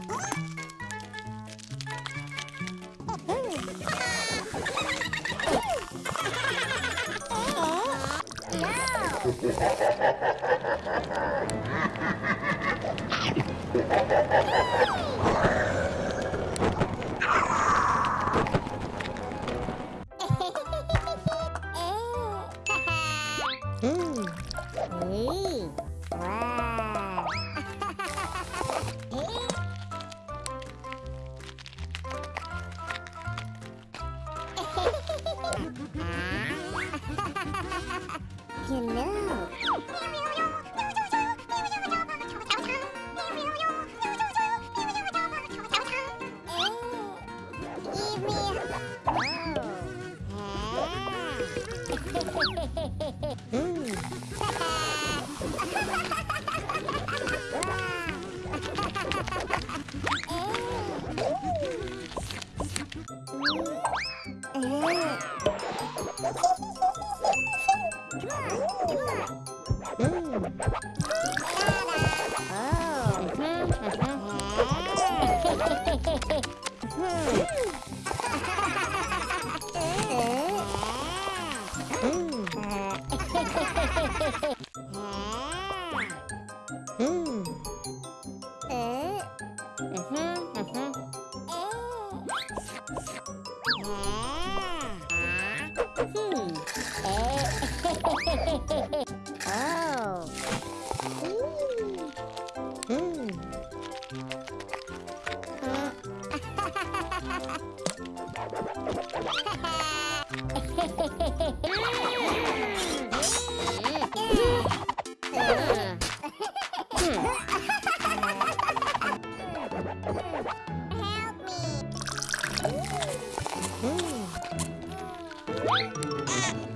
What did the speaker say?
음. You know. Oh. Thank you. Help me.